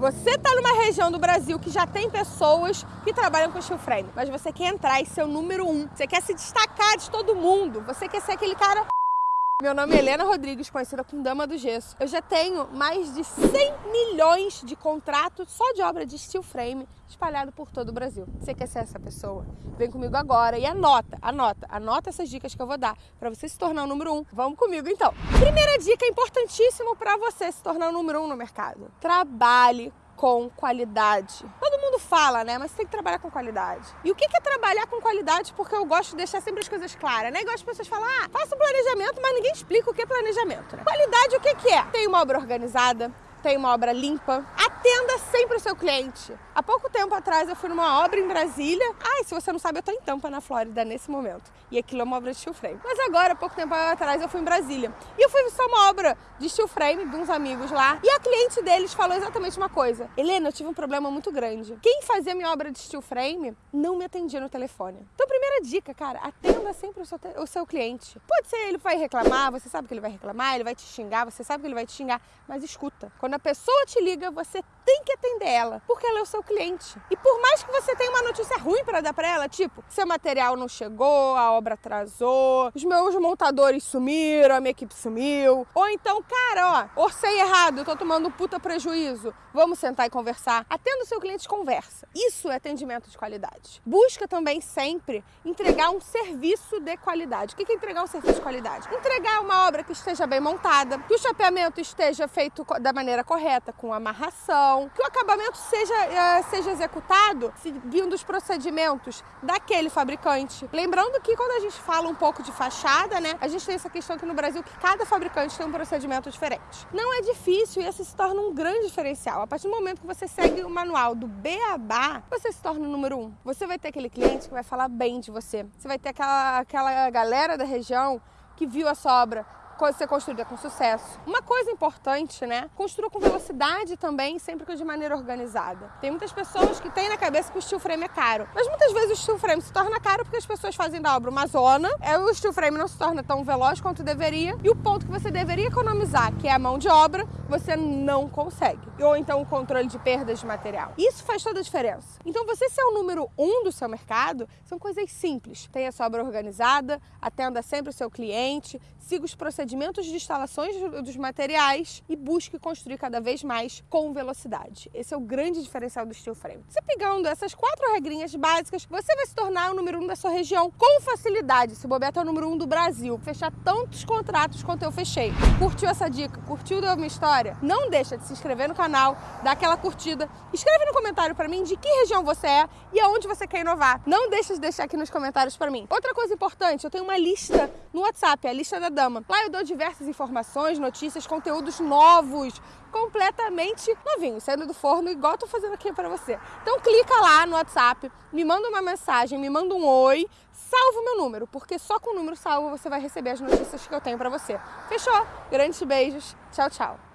Você tá numa região do Brasil que já tem pessoas que trabalham com steel frame, mas você quer entrar e ser o número um. Você quer se destacar de todo mundo. Você quer ser aquele cara meu nome é Helena Rodrigues, conhecida como Dama do Gesso. Eu já tenho mais de 100 milhões de contratos só de obra de steel frame espalhado por todo o Brasil. Você quer ser essa pessoa? Vem comigo agora e anota, anota, anota essas dicas que eu vou dar para você se tornar o número um. Vamos comigo então. Primeira dica importantíssima para você se tornar o número um no mercado. Trabalhe com qualidade. Todo mundo fala, né? Mas tem que trabalhar com qualidade. E o que é trabalhar com qualidade? Porque eu gosto de deixar sempre as coisas claras, né? Igual as pessoas falam, ah, faça um planejamento, mas ninguém explica o que é planejamento, né? Qualidade, o que é? Tem uma obra organizada, tem uma obra limpa. Atenda sempre o seu cliente. Há pouco tempo atrás eu fui numa obra em Brasília. Ai, se você não sabe, eu tô em Tampa, na Flórida, nesse momento. E aquilo é uma obra de steel frame. Mas agora, há pouco tempo atrás, eu fui em Brasília. E eu fui só uma obra de steel frame de uns amigos lá. E a cliente deles falou exatamente uma coisa. Helena, eu tive um problema muito grande. Quem fazia minha obra de steel frame não me atendia no telefone. Então, primeira dica, cara, atenda sempre o seu, o seu cliente. Pode ser ele vai reclamar, você sabe que ele vai reclamar, ele vai te xingar, você sabe que ele vai te xingar, mas escuta. Quando a pessoa te liga, você tem que atender ela, porque ela é o seu cliente. E por mais que você tenha uma notícia ruim para dar para ela, tipo, seu material não chegou, a obra atrasou, os meus montadores sumiram, a minha equipe sumiu, ou então, cara, ó, orcei errado, tô tomando um puta prejuízo. Vamos sentar e conversar. Atenda o seu cliente, conversa. Isso é atendimento de qualidade. Busca também sempre entregar um serviço de qualidade. O que é entregar um serviço de qualidade? Entregar uma obra que esteja bem montada, que o chapeamento esteja feito da maneira correta, com amarração, que o acabamento seja, uh, seja executado seguindo os procedimentos daquele fabricante. Lembrando que quando a gente fala um pouco de fachada, né, a gente tem essa questão aqui no Brasil que cada fabricante tem um procedimento diferente. Não é difícil e esse se torna um grande diferencial. A partir do momento que você segue o manual do Beabá, você se torna o número um. Você vai ter aquele cliente que vai falar bem de você. Você vai ter aquela, aquela galera da região que viu a sua obra, ser construída com sucesso. Uma coisa importante, né? Construa com velocidade também, sempre que de maneira organizada. Tem muitas pessoas que têm na cabeça que o steel frame é caro, mas muitas vezes o steel frame se torna caro porque as pessoas fazem da obra uma zona, é, o steel frame não se torna tão veloz quanto deveria, e o ponto que você deveria economizar, que é a mão de obra, você não consegue. Ou então o controle de perdas de material. Isso faz toda a diferença. Então você ser o número um do seu mercado são coisas simples. Tenha sua obra organizada, atenda sempre o seu cliente, siga os procedimentos procedimentos de instalações dos materiais e busque construir cada vez mais com velocidade. Esse é o grande diferencial do steel frame. Você pegando essas quatro regrinhas básicas, você vai se tornar o número um da sua região com facilidade. Se bobear, é o número um do Brasil. Fechar tantos contratos quanto eu fechei. Curtiu essa dica? Curtiu a minha história? Não deixa de se inscrever no canal, dar aquela curtida. Escreve no comentário para mim de que região você é e aonde você quer inovar. Não deixa de deixar aqui nos comentários para mim. Outra coisa importante, eu tenho uma lista no WhatsApp, a lista da dama. Lá eu dou diversas informações, notícias, conteúdos novos, completamente novinhos, saindo do forno, igual tô fazendo aqui para você. Então clica lá no WhatsApp, me manda uma mensagem, me manda um oi, salva o meu número, porque só com o número salvo você vai receber as notícias que eu tenho para você. Fechou? Grandes beijos, tchau, tchau.